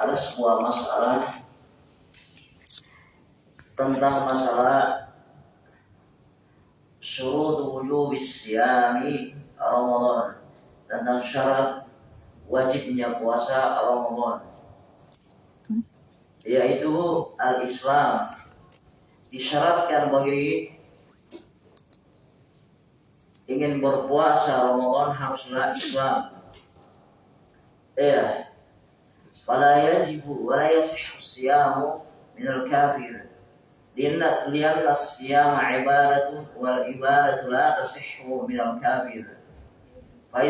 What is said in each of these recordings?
ada sebuah masalah tentang masalah syurut wujub siyami Ramadan. Tentang syarat wajibnya puasa Ramadan. Yaitu al-Islam. Disyaratkan bagi ingin berpuasa Ramadan haruslah Islam Iya. Fala yajibu wa la yasihhu siyamu min al-kafir. Lianna lianna as-siyama ibadatun wal ibadatu la tasihhu min al-kafir. Fa.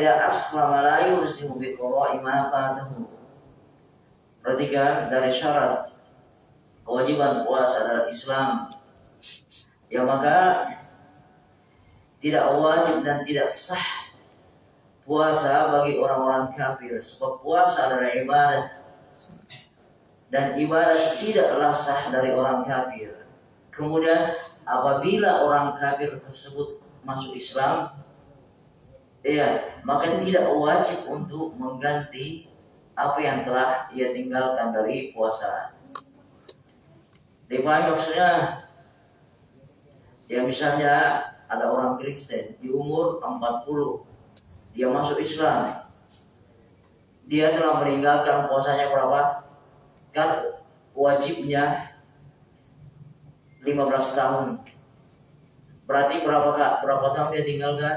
Perhatikan dari syarat kewajiban puasa dalam Islam. Ya maka tidak wajib dan tidak sah puasa bagi orang-orang kafir sebab puasa adalah ibadah dan ibadah tidaklah sah dari orang kafir Kemudian apabila orang kafir tersebut masuk Islam, ya maka tidak wajib untuk mengganti apa yang telah ia tinggalkan dari puasa. Dipahami maksudnya? Ya misalnya ada orang Kristen di umur 40 dia masuk Islam dia telah meninggalkan puasanya berapa kan wajibnya 15 tahun. Berarti berapa kak? Berapa tahun dia tinggalkan?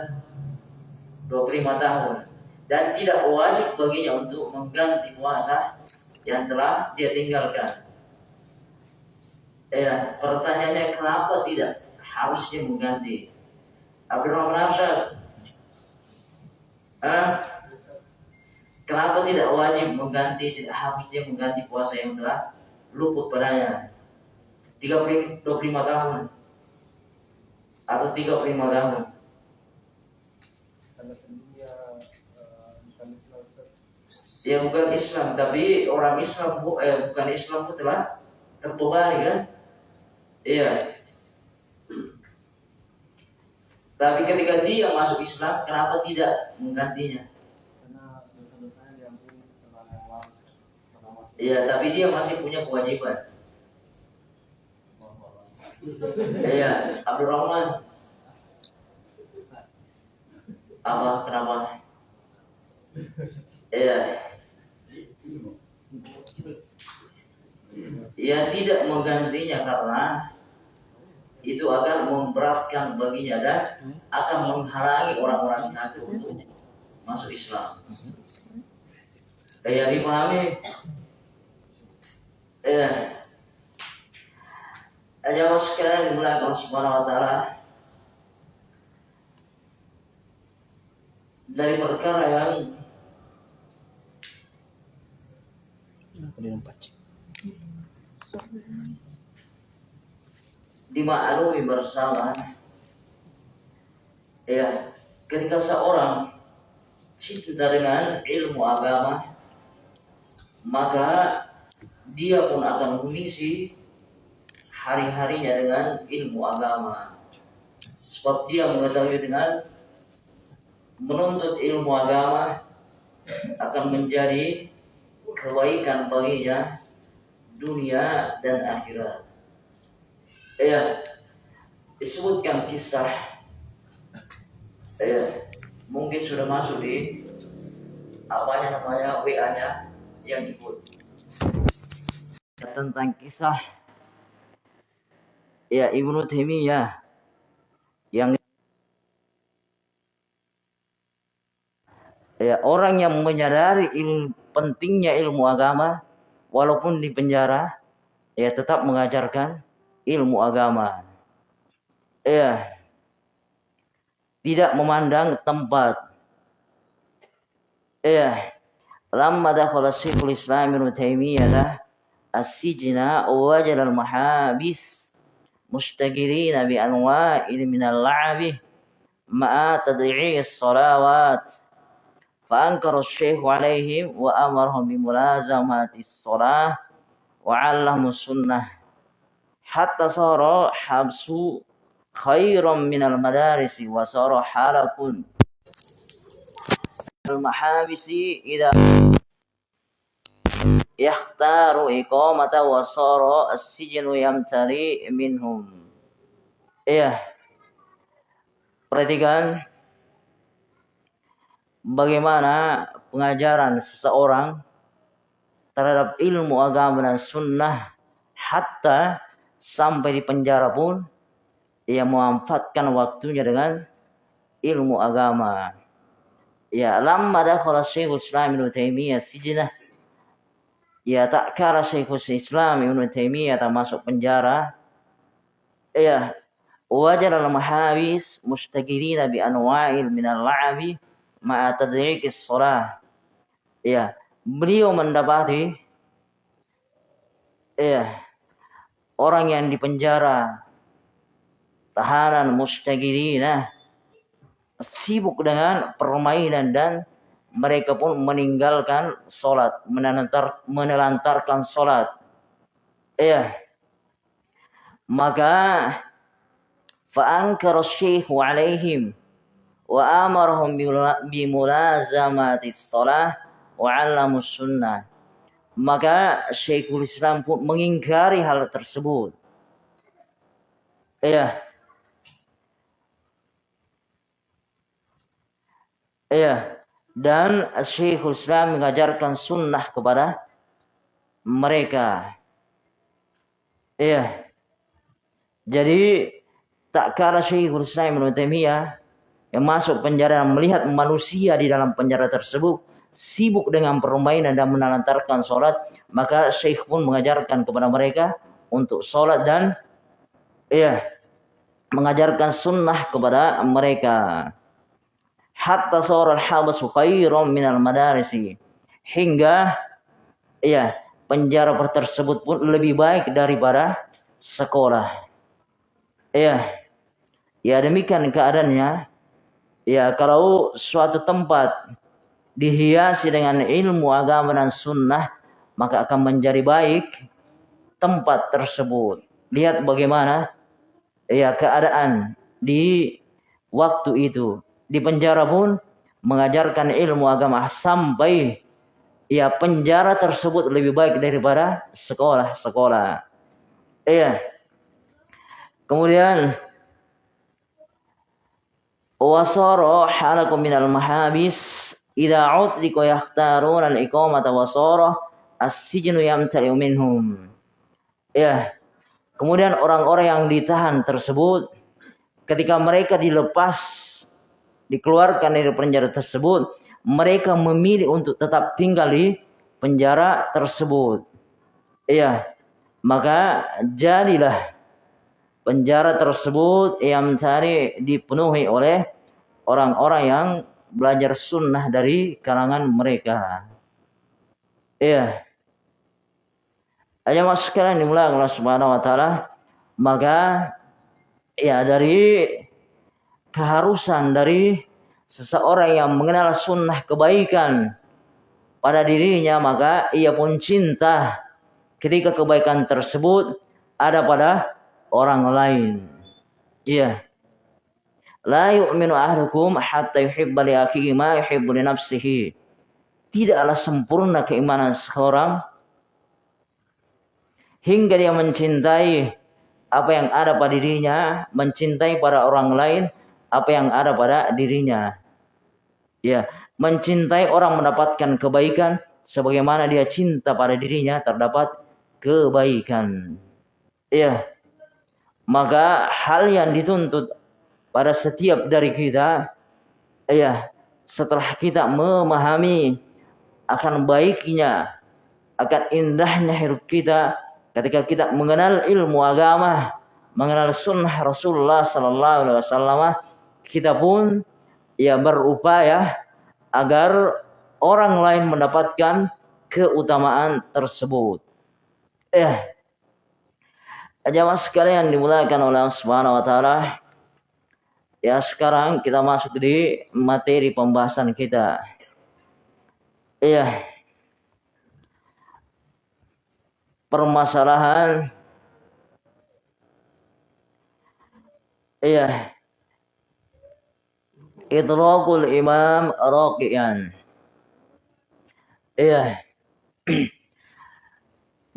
25 tahun. Dan tidak wajib baginya untuk mengganti puasa yang telah dia tinggalkan. Ya, pertanyaannya kenapa tidak harusnya mengganti? Abdurrahman Arsyad. Ah, kenapa tidak wajib mengganti, tidak harus dia mengganti puasa yang telah luput padanya? 30, 25 tahun. Atau 35 tahun. Ya bukan Islam tapi orang Islam eh, bukan Islam itu telah terbebani kan? Iya tapi ketika dia masuk Islam kenapa tidak menggantinya Iya, tapi dia masih punya kewajiban. Iya, Abdurrahman. Apa? Kenapa? Iya. Ya tidak menggantinya karena itu akan memberatkan baginya dan akan menghalangi orang-orang kafir untuk masuk Islam. Kayak dipahami? Ya, Jamaah sekalian dimulai Allah Subhanahu wa taala dari perkara yang dimaklumi bersama ya ketika seorang cinta dengan ilmu agama maka dia pun akan mengisi hari-harinya dengan ilmu agama. Sebab dia mengetahui dengan menuntut ilmu agama akan menjadi kebaikan baginya dunia dan akhirat. Ya, disebutkan kisah. Ya, mungkin sudah masuk di apanya namanya WA-nya yang ikut tentang kisah ya Ibnu Taimiyah yang ya orang yang menyadari ilmu, pentingnya ilmu agama walaupun di penjara ya tetap mengajarkan ilmu agama ya tidak memandang tempat ya lamma dakhala Syekhul Islam Ibnu Taimiyah as-sijna wajal al-mahabis مشتغلين بأنواع من اللعب مع تضييع الصلوات فأنكر الشيخ عليهم وأمرهم بملازمة الصلاة وعلهم السنة hatta soro habsu khairam minal madarisi wa soro halakun. Al mahabisi idha yakhtaru iqamata wa soro as-sijinu yamtari minhum. Iya. Perhatikan bagaimana pengajaran seseorang terhadap ilmu agama dan sunnah hatta sampai di penjara pun ia memanfaatkan waktunya dengan ilmu agama. Ya, lamma dakhala Syekhul Islam Ibnu Taimiyah sijnah ya tak kala Syekhul Islam Ibn Taimiyah termasuk penjara ya wajar al-mahawis mustaqirina bi anwa'il min al-la'abi ma'a tadriqis shalah ya beliau mendapati ya orang yang dipenjara tahanan mustaqirina sibuk dengan permainan dan mereka pun meninggalkan solat, menelantar, menelantarkan solat. Iya. Maka fa'ankar syekhu alaihim wa amarahum bimulazamati salah wa 'allamus sunnah. Maka Syekhul Islam pun mengingkari hal tersebut. Iya. Iya dan Syekhul Islam mengajarkan sunnah kepada mereka. Iya. Jadi tak kala Syekhul Islam Ibn Taimiyah yang masuk penjara melihat manusia di dalam penjara tersebut sibuk dengan permainan dan menelantarkan sholat, maka Syekh pun mengajarkan kepada mereka untuk sholat dan iya mengajarkan sunnah kepada mereka hatta sara al-habasu khairan minal madarisi hingga ya penjara tersebut pun lebih baik daripada sekolah. Ya. Ya demikian keadaannya. Ya kalau suatu tempat dihiasi dengan ilmu agama dan sunnah maka akan menjadi baik tempat tersebut. Lihat bagaimana ya keadaan di waktu itu di penjara pun mengajarkan ilmu agama sampai ya penjara tersebut lebih baik daripada sekolah-sekolah. Iya. Kemudian wasara halakum minal mahabis idza utliqa al-iqamata wasara as-sijnu yamtali'u minhum. Ya. Kemudian orang-orang yang ditahan tersebut ketika mereka dilepas dikeluarkan dari penjara tersebut, mereka memilih untuk tetap tinggal di penjara tersebut. Iya, maka jadilah penjara tersebut yang mencari dipenuhi oleh orang-orang yang belajar sunnah dari kalangan mereka. Iya. Ayo mas sekalian dimulai Allah Subhanahu wa taala, maka ya dari keharusan dari seseorang yang mengenal sunnah kebaikan pada dirinya maka ia pun cinta ketika kebaikan tersebut ada pada orang lain. Iya. La yu'minu ahlukum hatta yuhibba li akhihi ma yuhibbu li nafsihi. Tidaklah sempurna keimanan seorang hingga dia mencintai apa yang ada pada dirinya, mencintai pada orang lain apa yang ada pada dirinya. Ya, mencintai orang mendapatkan kebaikan sebagaimana dia cinta pada dirinya terdapat kebaikan. Ya. Maka hal yang dituntut pada setiap dari kita ya, setelah kita memahami akan baiknya akan indahnya hidup kita ketika kita mengenal ilmu agama, mengenal sunnah Rasulullah sallallahu alaihi wasallam kita pun ya berupaya agar orang lain mendapatkan keutamaan tersebut. Eh, jamaah sekalian dimulakan oleh Allah Subhanahu wa taala. Ya, sekarang kita masuk di materi pembahasan kita. Iya. Permasalahan Iya, idrakul imam raqiyan. Iya.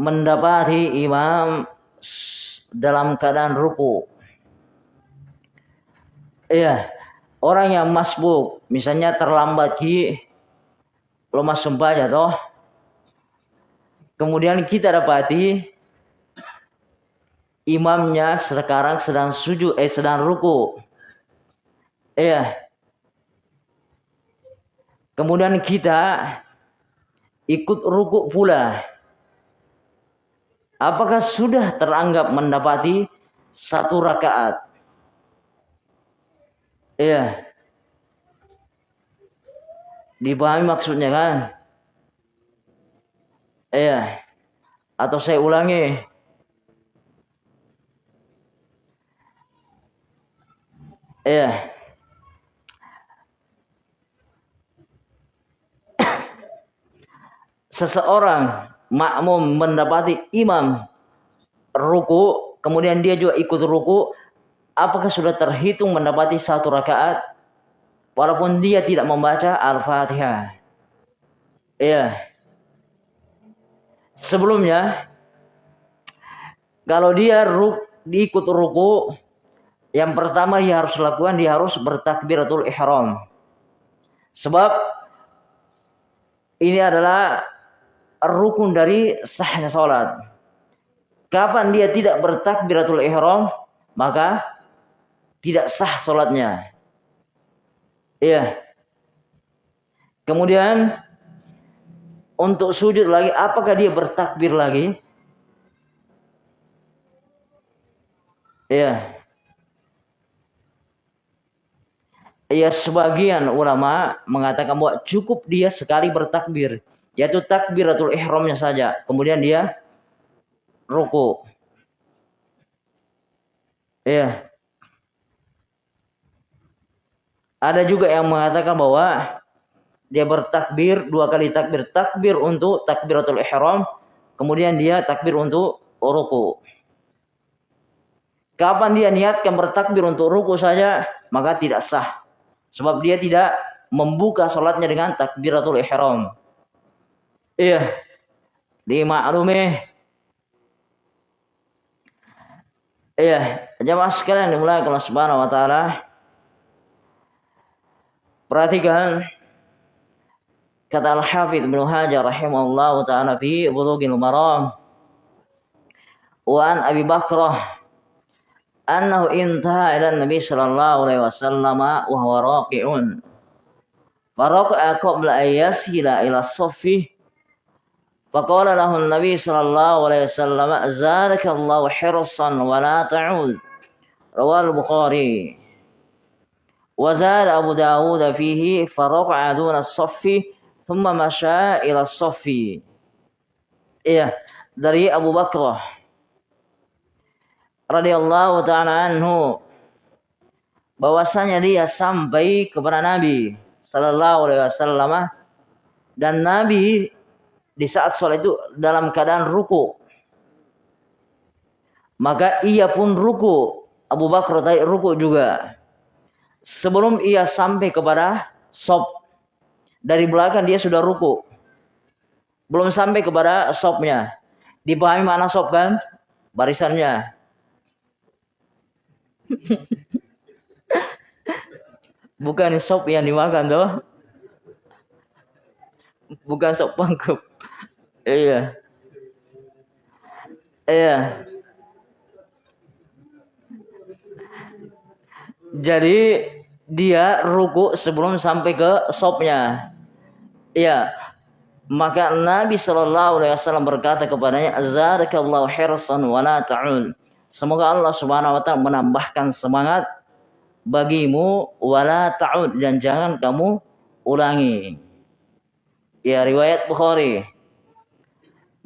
mendapati imam dalam keadaan ruku. Iya, orang yang masbuk, misalnya terlambat ki lemas sumpah toh. Kemudian kita dapati imamnya sekarang sedang sujud eh sedang ruku. Iya. Kemudian kita ikut ruku pula. Apakah sudah teranggap mendapati satu rakaat? Iya. Dipahami maksudnya kan? Iya. Atau saya ulangi. Iya. Seseorang makmum mendapati imam ruku, kemudian dia juga ikut ruku, apakah sudah terhitung mendapati satu rakaat walaupun dia tidak membaca Al-Fatihah? Iya. Sebelumnya kalau dia ruk, diikut ruku, yang pertama dia harus lakukan dia harus bertakbiratul ihram. Sebab ini adalah rukun dari sahnya sholat. Kapan dia tidak bertakbiratul ihram, maka tidak sah sholatnya. Iya. Kemudian untuk sujud lagi, apakah dia bertakbir lagi? Iya. Ya sebagian ulama mengatakan bahwa cukup dia sekali bertakbir yaitu takbiratul ihramnya saja. Kemudian dia ruku. Iya. Ada juga yang mengatakan bahwa dia bertakbir dua kali takbir takbir untuk takbiratul ihram kemudian dia takbir untuk ruku kapan dia niatkan bertakbir untuk ruku saja maka tidak sah sebab dia tidak membuka sholatnya dengan takbiratul ihram Iya. Dimaklumi. Iya, jemaah sekalian dimulai kalau Subhanahu wa taala. Perhatikan kata Al-Hafidz Ibnu Hajar rahimahullahu taala fi Bulughil Maram. Wa an Abi Bakrah annahu intaha ila Nabi sallallahu alaihi wasallam wa huwa raqi'un. Faraqa qabla an yasila ila saffi فقال له النبي صلى الله عليه وسلم زادك الله حرصا ولا تعود رواه البخاري وزاد أبو داود فيه فرقع دون الصف ثم مشى إلى الصف iya dari Abu Bakrah radhiyallahu taala anhu bahwasanya dia sampai kepada Nabi sallallahu alaihi wasallam dan Nabi di saat sholat itu dalam keadaan ruku. Maka ia pun ruku. Abu Bakar tadi ruku juga. Sebelum ia sampai kepada sop. Dari belakang dia sudah ruku. Belum sampai kepada sopnya. Dipahami mana sop kan? Barisannya. Bukan sop yang dimakan tuh. Bukan sop pangkup. Iya. Iya. Jadi dia ruku sebelum sampai ke sopnya. Iya. Maka Nabi Shallallahu Alaihi Wasallam berkata kepadanya, "Azarakallahu hirsan wa la ta'un." Semoga Allah Subhanahu Wa Taala menambahkan semangat bagimu wala ta'ud dan jangan kamu ulangi. Ya riwayat Bukhari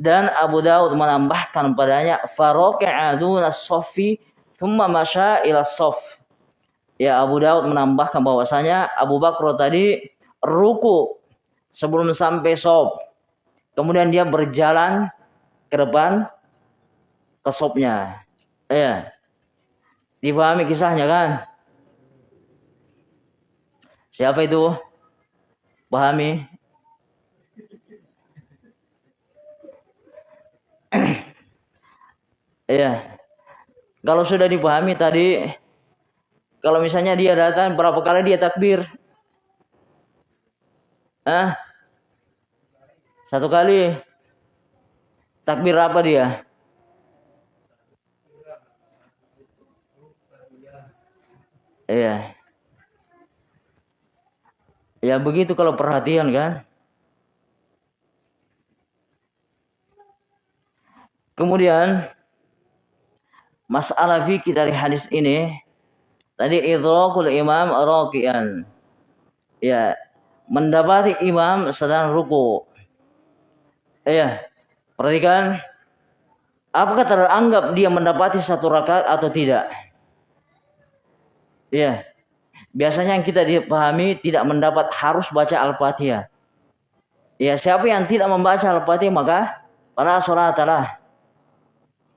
dan Abu Daud menambahkan padanya faroka'a duna sofi thumma masya ila sof. Ya Abu Daud menambahkan bahwasanya Abu Bakar tadi ruku sebelum sampai sof. Kemudian dia berjalan ke depan ke sofnya. Ya. Dipahami kisahnya kan? Siapa itu? Pahami? Iya. Kalau sudah dipahami tadi, kalau misalnya dia datang berapa kali dia takbir? Ah? Satu kali. Takbir apa dia? Iya. Ya begitu kalau perhatian kan. Kemudian masalah fikih dari hadis ini tadi idrakul imam raqian. Ya, mendapati imam sedang ruku. Ya, perhatikan apakah teranggap dia mendapati satu rakaat atau tidak? Ya. Biasanya yang kita dipahami tidak mendapat harus baca Al-Fatihah. Ya, siapa yang tidak membaca Al-Fatihah maka para salatlah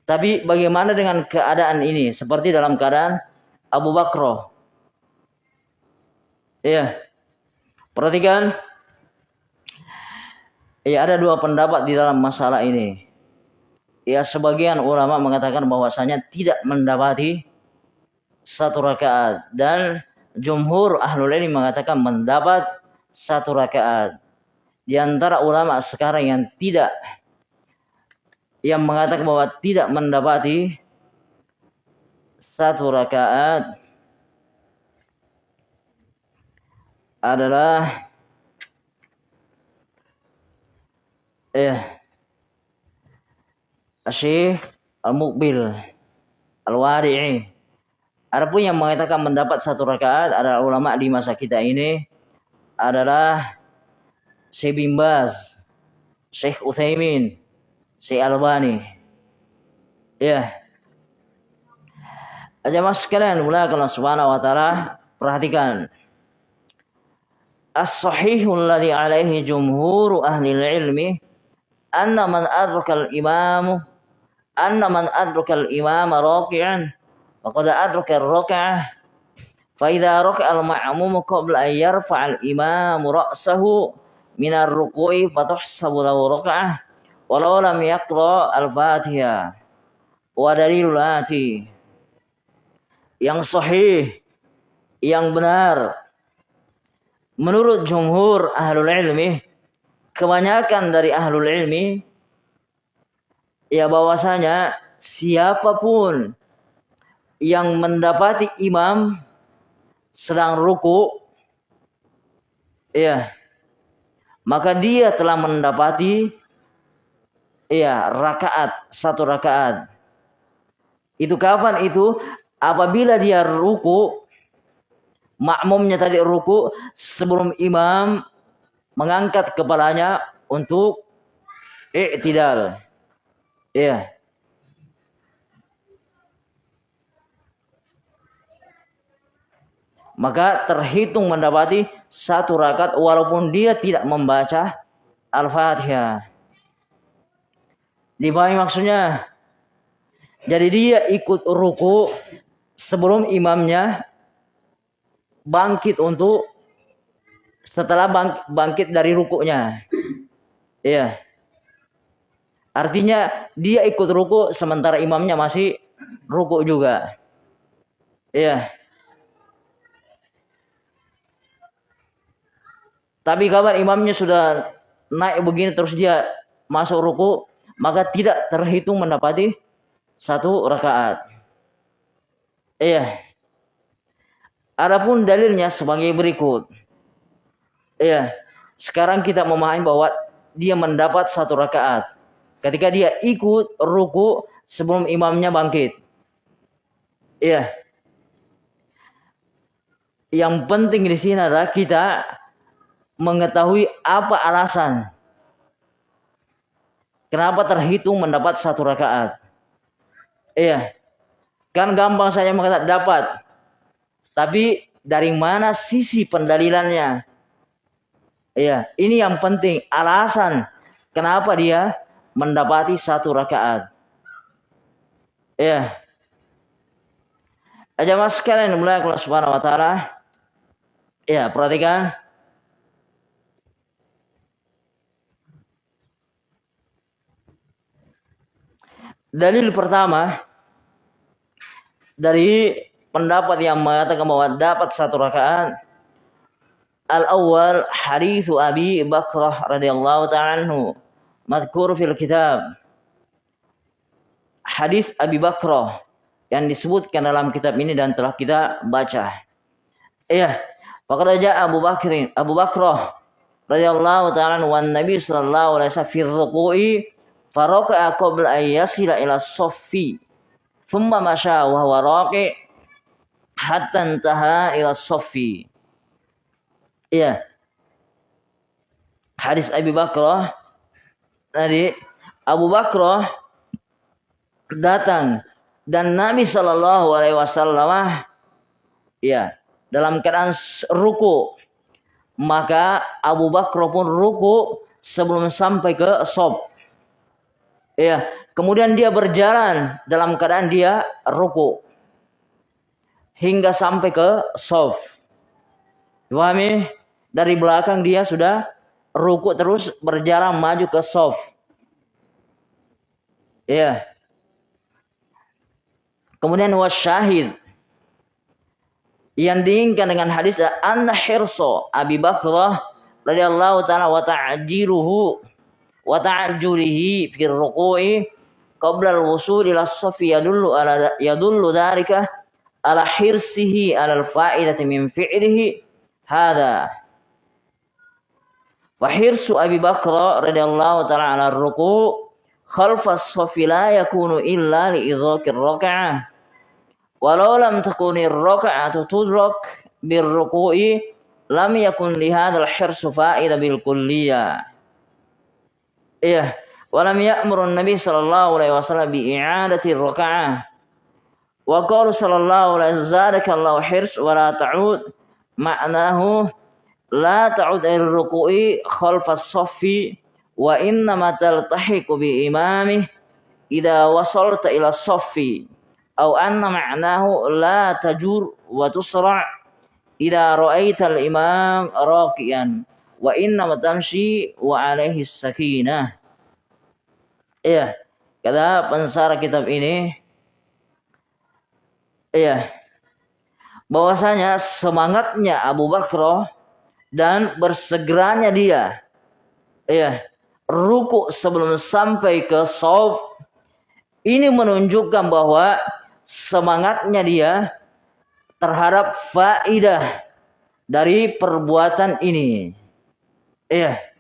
tapi bagaimana dengan keadaan ini? Seperti dalam keadaan Abu Bakro. Iya. Perhatikan. Ya ada dua pendapat di dalam masalah ini. Ya sebagian ulama mengatakan bahwasanya tidak mendapati satu rakaat dan jumhur ahlul ilmi mengatakan mendapat satu rakaat. Di antara ulama sekarang yang tidak yang mengatakan bahwa tidak mendapati satu rakaat adalah eh Syekh Al-Muqbil Al-Wari'i Adapun yang mengatakan mendapat satu rakaat adalah ulama di masa kita ini adalah Syekh Bimbas, Syekh Uthaymin, si Albani. Ya. Sekalian, mulai kalau subhanahu wa ta'ala, perhatikan. As-sahihul ladhi alaihi jumhuru ahli ilmi anna man adrakal imamu anna man adrakal imama raki'an faqad adraka ar-rak'ah fa idza raka'a al-ma'mum qabla an yarfa'a al-imamu ra'sahu min ar-ruku'i fa tuhsabu lahu rak'ah walau lam yaqra al-Fatihah wa dalilul ati yang sahih yang benar menurut jumhur ahlul ilmi kebanyakan dari ahlul ilmi ya bahwasanya siapa pun yang mendapati imam sedang ruku ya maka dia telah mendapati Iya, rakaat, satu rakaat. Itu kapan itu? Apabila dia ruku, makmumnya tadi ruku sebelum imam mengangkat kepalanya untuk i'tidal. Iya. Maka terhitung mendapati satu rakaat walaupun dia tidak membaca Al-Fatihah. Dipahami maksudnya? Jadi dia ikut ruku sebelum imamnya bangkit untuk setelah bangkit dari rukunya. Iya. Artinya dia ikut ruku sementara imamnya masih ruku juga. Iya. Tapi kabar imamnya sudah naik begini terus dia masuk ruku, maka tidak terhitung mendapati satu rakaat. Iya. Adapun dalilnya sebagai berikut. Iya. Sekarang kita memahami bahwa dia mendapat satu rakaat. Ketika dia ikut ruku sebelum imamnya bangkit. Iya. Yang penting di sini adalah kita mengetahui apa alasan Kenapa terhitung mendapat satu rakaat? Iya. Kan gampang saya mengatakan dapat. Tapi dari mana sisi pendalilannya? Iya, ini yang penting. Alasan kenapa dia mendapati satu rakaat. Iya. Aja mas sekalian mulai kalau subhanahu wa ta'ala. Iya, perhatikan. Dalil pertama dari pendapat yang mengatakan bahwa dapat satu rakaat. Al-awwal hadis Abi Bakrah radhiyallahu ta'ala anhu. Madkur fil kitab. Hadis Abi Bakrah yang disebutkan dalam kitab ini dan telah kita baca. Iya, Faqad ja'a Abu Bakr Abu Bakrah radhiyallahu ta'ala wan Nabi sallallahu alaihi wasallam fi ruku'i faraka'a qabla ila saffi thumma masya wa huwa raqi hatta intaha ila saffi iya. Hadis Abu Bakrah. Tadi Abu Bakrah datang dan Nabi Shallallahu Alaihi Wasallam ya dalam keadaan ruku. Maka Abu Bakar pun ruku sebelum sampai ke sob. Ya, kemudian dia berjalan dalam keadaan dia ruku hingga sampai ke sob. Pahami? Dari belakang dia sudah ruku terus berjalan maju ke sof. Ya. Kemudian wasyahid yang diinginkan dengan hadis anna hirso Abi Bakrah radhiyallahu taala wa ta'jiruhu wa ta'julihi fi ruku'i قبل الوصول إلى الصف يدل على يدل ذلك على حرصه على الفائدة من فعله. هذا. وحرص أبي بكر رضي الله تعالى على الركوع خلف الصف لا يكون إلا لإدراك الركعة. ولو لم تكن الركعة تدرك بالركوع لم يكن لهذا الحرص فائدة بالكلية. إيه. ولم يأمر النبي صلى الله عليه وسلم بإعادة الركعة. وقول صلى الله عليه وسلم زادك الله حرص ولا تعود. معناه لا تعد إلى الركوع خلف الصف وإنما تلتحق بإمامه إذا وصلت إلى الصف أو أن معناه لا تجور وتسرع إذا رأيت الإمام راكيا وإنما تمشي وعليه السكينة. Iya, kata pensara kitab ini, iya, bahwasanya semangatnya Abu Bakr dan bersegeranya dia, iya, ruku sebelum sampai ke sob, ini menunjukkan bahwa semangatnya dia terhadap faidah dari perbuatan ini. Iya.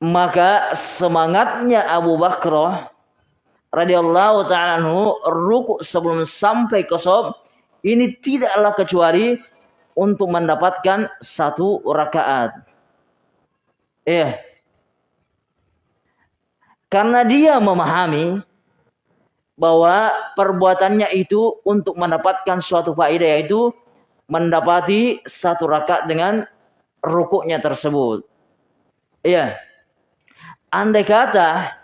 Maka semangatnya Abu Bakr radhiyallahu taala anhu ruku sebelum sampai ke sob ini tidaklah kecuali untuk mendapatkan satu rakaat. Iya. Karena dia memahami bahwa perbuatannya itu untuk mendapatkan suatu faedah yaitu mendapati satu rakaat dengan rukuknya tersebut. Iya. Andai kata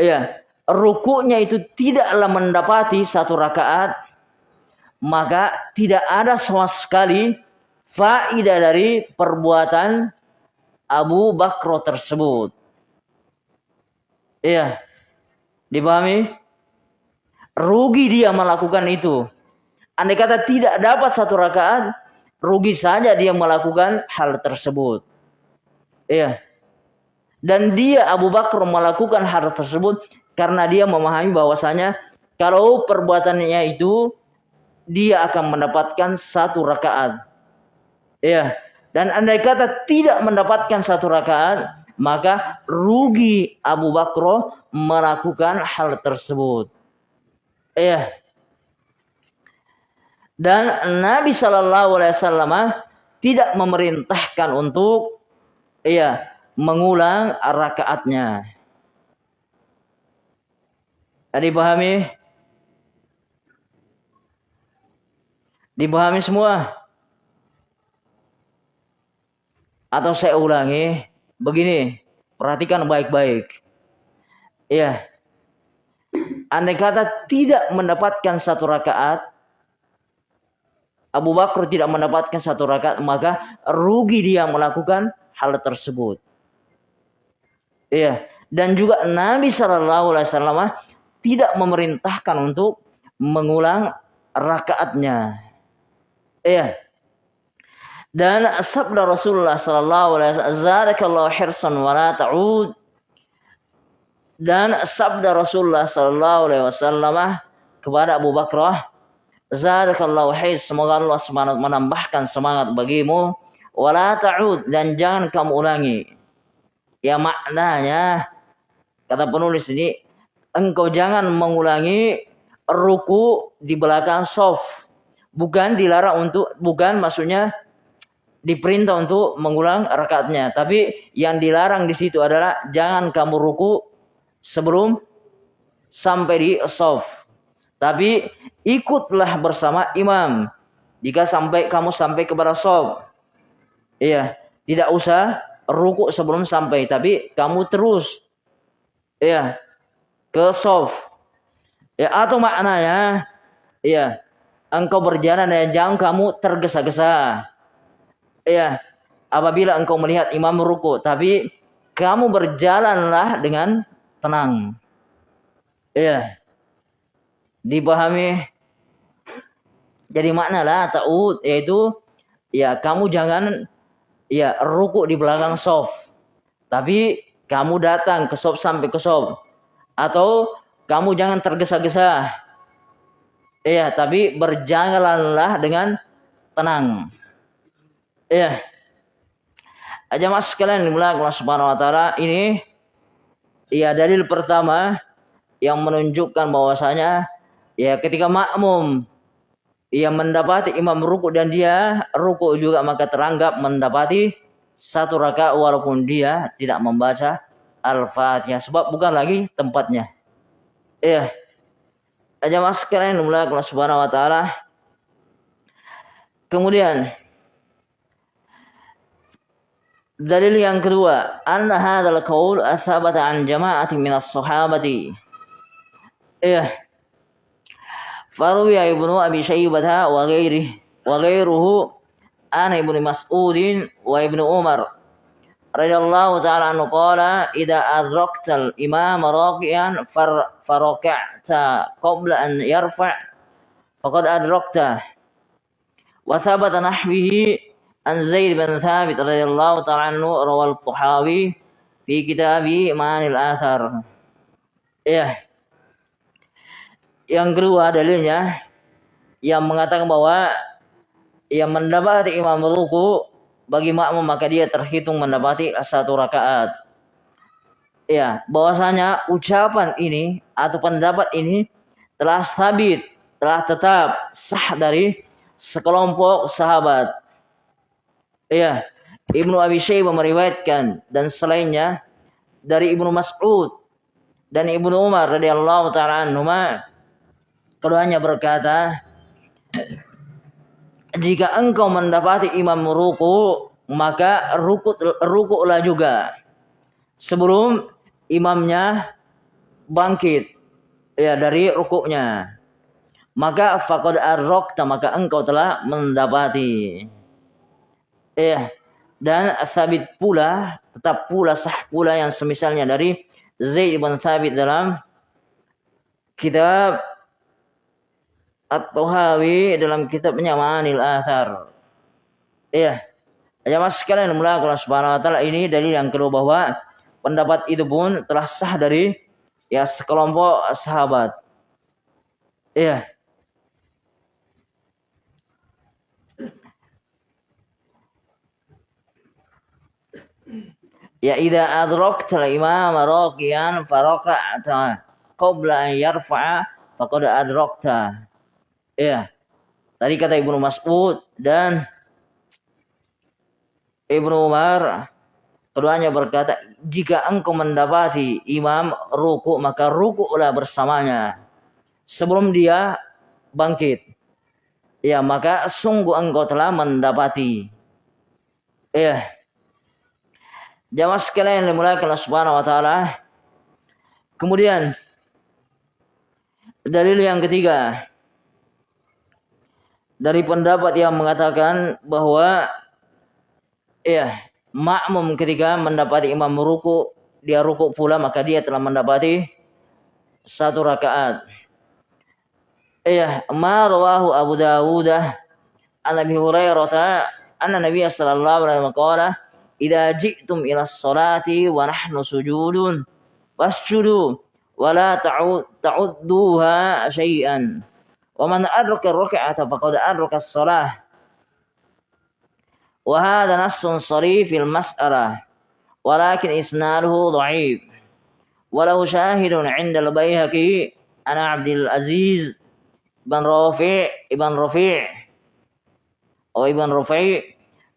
iya, rukuknya itu tidaklah mendapati satu rakaat, maka tidak ada sama sekali faedah dari perbuatan Abu Bakro tersebut. Iya. Dipahami? Rugi dia melakukan itu. Andai kata tidak dapat satu rakaat, rugi saja dia melakukan hal tersebut. Iya. Dan dia Abu Bakar melakukan hal tersebut karena dia memahami bahwasanya kalau perbuatannya itu dia akan mendapatkan satu rakaat. Iya. Dan andai kata tidak mendapatkan satu rakaat, maka rugi Abu Bakr melakukan hal tersebut. Ya. Dan Nabi Shallallahu Alaihi Wasallam tidak memerintahkan untuk ya mengulang rakaatnya. Tadi pahami? Dipahami semua? Atau saya ulangi? Begini, perhatikan baik-baik. Iya. Andai kata tidak mendapatkan satu rakaat, Abu Bakar tidak mendapatkan satu rakaat, maka rugi dia melakukan hal tersebut. Iya, dan juga Nabi Shallallahu Alaihi Wasallam tidak memerintahkan untuk mengulang rakaatnya. Iya. Dan sabda Rasulullah sallallahu alaihi wasallam, "Zadakallahu hirsan wa ta'ud." Dan sabda Rasulullah sallallahu alaihi wasallam kepada Abu Bakar, "Zadakallahu hirs, semoga Allah Subhanahu menambahkan semangat bagimu, wa ta'ud dan jangan kamu ulangi." Ya maknanya kata penulis ini, engkau jangan mengulangi ruku di belakang soft. Bukan dilarang untuk bukan maksudnya diperintah untuk mengulang rakaatnya. Tapi yang dilarang di situ adalah jangan kamu ruku sebelum sampai di soft. Tapi ikutlah bersama imam jika sampai kamu sampai kepada soft. Iya, tidak usah ruku sebelum sampai, tapi kamu terus iya ke soft. Ya atau maknanya iya engkau berjalan dan jangan kamu tergesa-gesa. Ya apabila engkau melihat imam ruku tapi kamu berjalanlah dengan tenang. Ya dipahami? Jadi makna lah ta'ud yaitu ya kamu jangan ya ruku di belakang sof tapi kamu datang ke sof sampai ke sof atau kamu jangan tergesa-gesa. Ya tapi berjalanlah dengan tenang. Ya. Aja mas sekalian dimulai Allah Subhanahu wa taala ini ya dalil pertama yang menunjukkan bahwasanya ya ketika makmum ia mendapati imam ruku dan dia ruku juga maka teranggap mendapati satu rakaat walaupun dia tidak membaca Al-Fatihah sebab bukan lagi tempatnya. Iya. Aja mas sekalian dimulai Allah Subhanahu wa taala. Kemudian Dalil yang kedua, anna hadzal qaul athabata an jama'atin min as-sahabati. Iya. Farwi Ibnu Abi Syaibah wa ghairihi wa ghairuhu an Ibnu Mas'ud wa Ibnu Umar radhiyallahu ta'ala anhu qala idza adrakta al-imam raqiyan faraka'ta qabla an yarfa' faqad adrakta wa thabata nahwihi An Zaid bin Thabit radhiyallahu ta'ala anhu rawal Tuhawi fi kitabi Manil Athar. Ya. Yang kedua dalilnya yang mengatakan bahwa yang mendapati imam ruku bagi makmum maka dia terhitung mendapati satu rakaat. Ya, bahwasanya ucapan ini atau pendapat ini telah sabit, telah tetap sah dari sekelompok sahabat Iya, Ibnu Abi Syaibah meriwayatkan dan selainnya dari Ibnu Mas'ud dan Ibnu Umar radhiyallahu taala anhuma keduanya berkata jika engkau mendapati imam ruku maka ruku rukulah juga sebelum imamnya bangkit ya dari rukuknya maka faqad arrokta maka engkau telah mendapati. Eh dan sabit pula tetap pula sah pula yang semisalnya dari Zaid bin Thabit dalam kitab At-Tuhawi dalam kitabnya Manil Athar. Iya. Ya mas sekalian mulai kalau subhanahu wa ta'ala ini dalil yang kedua bahwa pendapat itu pun telah sah dari ya sekelompok sahabat. Iya. Ya idza adrakta al-imam raqiyan faraka'ta qabla an yarfa'a faqad adrakta. Ya. Tadi kata Ibnu Mas'ud dan Ibnu Umar keduanya berkata, jika engkau mendapati imam ruku maka rukulah bersamanya sebelum dia bangkit. Ya, maka sungguh engkau telah mendapati. Ya. Jamaah sekalian yang dimuliakan Allah Subhanahu wa taala. Kemudian dalil yang ketiga dari pendapat yang mengatakan bahwa ya makmum ketika mendapati imam meruku, dia ruku pula maka dia telah mendapati satu rakaat. Iya, ma rawahu Abu Dawud an Abi Hurairah anna Nabi sallallahu alaihi wasallam qala idza ji'tum ila sholati wa nahnu sujudun wasjudu wa la ta'udduha syai'an adraka ar-rak'ata faqad adraka as-salah. Wa hadha nassun sarih fil mas'alah walakin isnaduhu dha'if walau syahidun 'inda al-Baihaqi ana Abdul Aziz Ibn Rafi' Ibn Rafi' oh Ibn Rafi'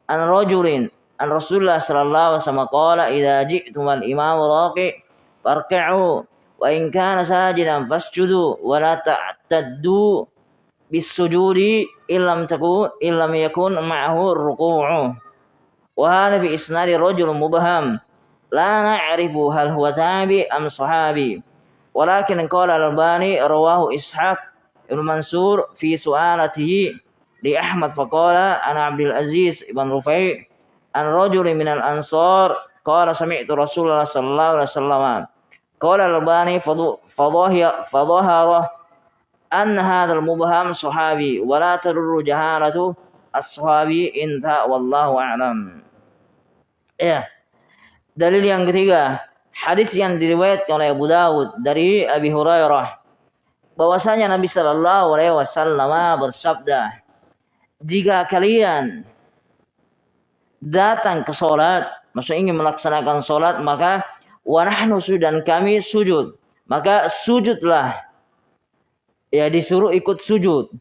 an rajulin an Rasulullah sallallahu alaihi wasallam qala idza ji'tum al imam raqi farka'u wa in kana sajidan fasjudu wa la ta'taddu bisujudi illam takun illam yakun ma'ahu ruku'u. Wa hadha fi isnadi rajul mubham la na'rifu hal huwa tabi am sahabi. Walakin qala al-albani rawahu ishaq ibn mansur fi su'alatihi li ahmad faqala ana abdul aziz ibn rufai an rajul min al-ansar qala sami'tu rasulullah sallallahu alaihi wasallam qala al-Albani fadhahara an hadha al-mubham sahabi wa la tadurru jahalatu as-sahabi inta wallahu a'lam. Ya. Dalil yang ketiga hadis yang diriwayatkan oleh Abu Dawud dari Abi Hurairah bahwasanya Nabi Shallallahu Alaihi Wasallam bersabda, jika kalian datang ke sholat, maksud ingin melaksanakan sholat, maka wanahnu dan kami sujud, maka sujudlah. Ya disuruh ikut sujud.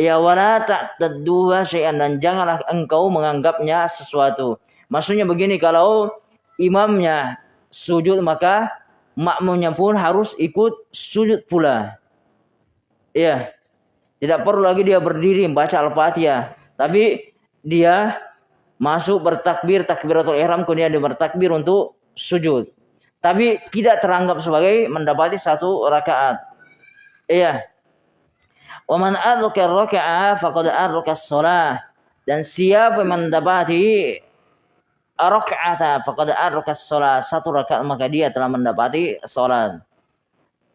Ya wala tadduha syai'an dan janganlah engkau menganggapnya sesuatu. Maksudnya begini kalau imamnya sujud maka makmumnya pun harus ikut sujud pula. Iya. Tidak perlu lagi dia berdiri membaca Al-Fatihah, tapi dia masuk bertakbir takbiratul ihram kemudian dia bertakbir untuk sujud. Tapi tidak teranggap sebagai mendapati satu rakaat. Iya. Wa man adraka raka'a faqad adraka shalah. Dan siapa yang mendapati raka'ata faqad adraka sholat satu rakaat maka dia telah mendapati sholat.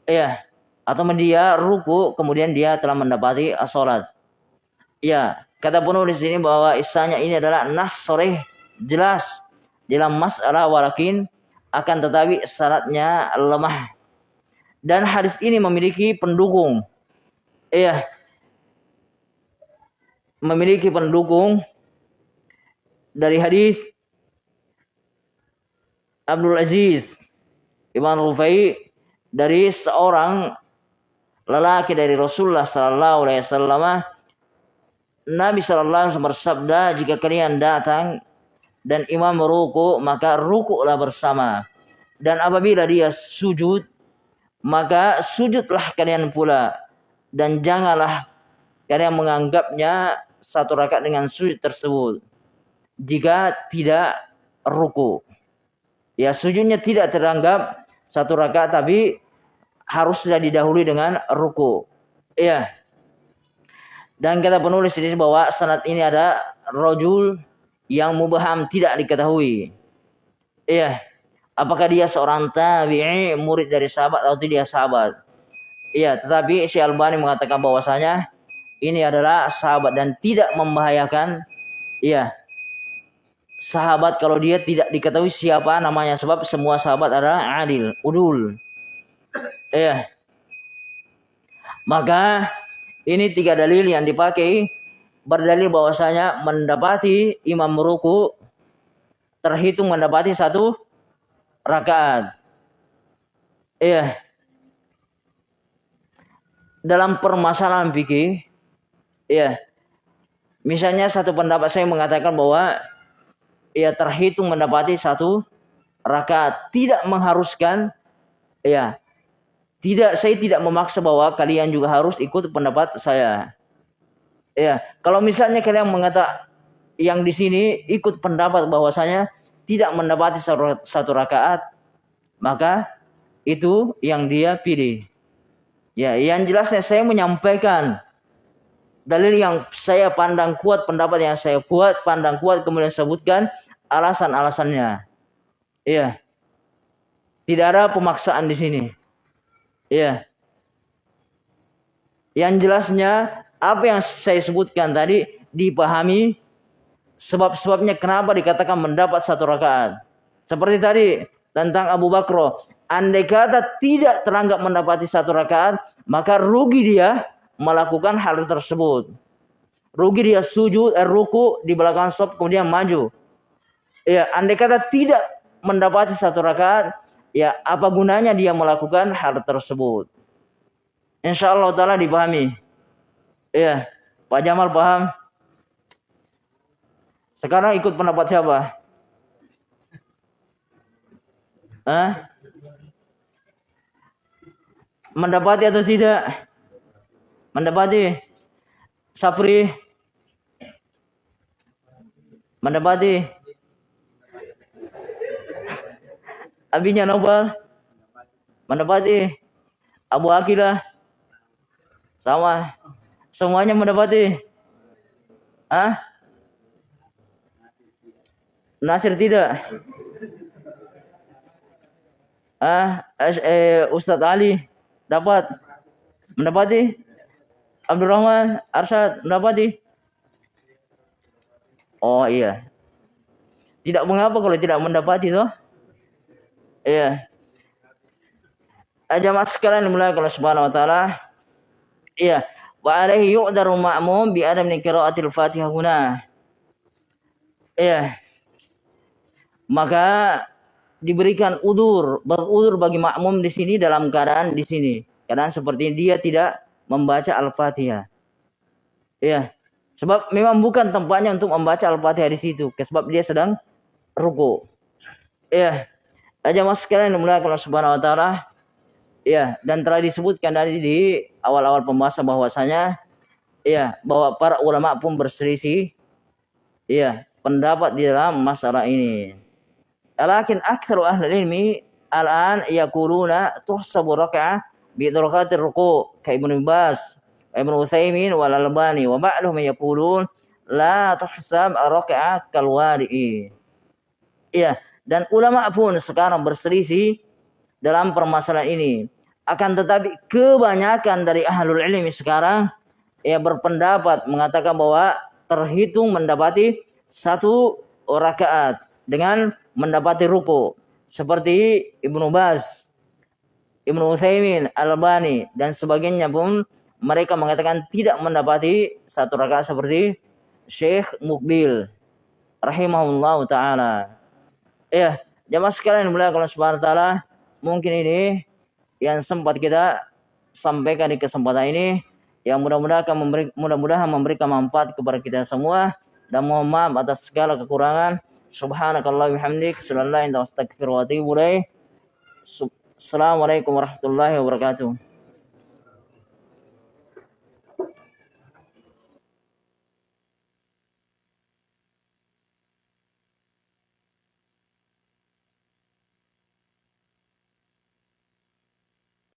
Iya. Atau dia ruku kemudian dia telah mendapati sholat. Ya, kata penulis ini bahwa isanya ini adalah nas sore jelas dalam masalah walakin akan tetapi syaratnya lemah. Dan hadis ini memiliki pendukung. Iya. Memiliki pendukung dari hadis Abdul Aziz Ibn Rufai dari seorang lelaki dari Rasulullah Sallallahu Alaihi Wasallam Nabi Sallallahu Alaihi Wasallam bersabda jika kalian datang dan imam meruku maka rukuklah bersama dan apabila dia sujud maka sujudlah kalian pula dan janganlah kalian menganggapnya satu rakaat dengan sujud tersebut jika tidak ruku. Ya sujudnya tidak teranggap satu rakaat tapi harus sudah didahului dengan ruku. Iya. Dan kata penulis ini bahwa sanad ini ada rojul yang mubaham tidak diketahui. Iya. Apakah dia seorang tabi'i, murid dari sahabat atau tidak sahabat? Iya, tetapi si Albani mengatakan bahwasanya ini adalah sahabat dan tidak membahayakan iya sahabat kalau dia tidak diketahui siapa namanya sebab semua sahabat adalah adil, udul. Ya. Maka ini tiga dalil yang dipakai berdalil bahwasanya mendapati imam ruku terhitung mendapati satu rakaat. Iya. Dalam permasalahan fikih, iya. Misalnya satu pendapat saya mengatakan bahwa ya terhitung mendapati satu rakaat tidak mengharuskan ya tidak saya tidak memaksa bahwa kalian juga harus ikut pendapat saya ya kalau misalnya kalian mengata yang di sini ikut pendapat bahwasanya tidak mendapati satu, satu rakaat maka itu yang dia pilih ya yang jelasnya saya menyampaikan dalil yang saya pandang kuat pendapat yang saya buat pandang kuat kemudian sebutkan alasan-alasannya. Iya. Tidak ada pemaksaan di sini. Iya. Yang jelasnya apa yang saya sebutkan tadi dipahami sebab-sebabnya kenapa dikatakan mendapat satu rakaat. Seperti tadi tentang Abu Bakro. Andai kata tidak teranggap mendapati satu rakaat, maka rugi dia melakukan hal tersebut. Rugi dia sujud, eh, ruku di belakang sop kemudian maju. Ya, andai kata tidak mendapati satu rakaat, ya apa gunanya dia melakukan hal tersebut? Insya Allah Ta'ala dipahami. Ya, Pak Jamal paham? Sekarang ikut pendapat siapa? Hah? Mendapati atau tidak? Mendapati. Sapri. Mendapati. Abinya Nobel. Mendapati. Abu Akilah. Sama. Semuanya mendapati. Hah? Nasir tidak. Ah, eh, Ustadz Ali dapat? Mendapati? Abdurrahman Arsyad mendapati? Oh iya. Tidak mengapa kalau tidak mendapati toh. Iya. Aja mas sekalian mulai kalau subhanahu wa taala. Iya wa alaihi yu'daru ma'mum bi adam qiraatil fatihah guna iya maka diberikan udur, berudur bagi makmum di sini dalam keadaan di sini. Keadaan seperti dia tidak membaca Al-Fatihah. Ya. Sebab memang bukan tempatnya untuk membaca Al-Fatihah di situ, sebab dia sedang ruku. Ya. Aja mas sekalian mulai kalau subhanahu wa ta'ala. Ya, dan telah disebutkan tadi di awal-awal pembahasan bahwasanya ya, bahwa para ulama pun berselisih ya, pendapat di dalam masalah ini. Lakin aktsaru ahli ilmi al-an yaquluna tuhsabu rak'ah bi darakatir ruku' ka Ibnu Bas, Ibnu Utsaimin wal Albani wa ba'dhum yaqulun la tuhsab rak'ah kal wadi'i. Iya, dan ulama pun sekarang berselisih dalam permasalahan ini. Akan tetapi kebanyakan dari ahlul ilmi sekarang ya berpendapat mengatakan bahwa terhitung mendapati satu rakaat dengan mendapati ruku seperti Ibnu Bas, Ibnu Utsaimin, Al-Albani dan sebagainya pun mereka mengatakan tidak mendapati satu rakaat seperti Syekh Mukbil rahimahullah taala. Ya, jamaah sekalian mulai kalau subhanahu taala, mungkin ini yang sempat kita sampaikan di kesempatan ini yang mudah-mudahan memberi, mudah-mudahan memberikan manfaat kepada kita semua dan mohon maaf atas segala kekurangan Subhanakallah bihamdik. Sallallahu wa atubu Assalamualaikum warahmatullahi wabarakatuh.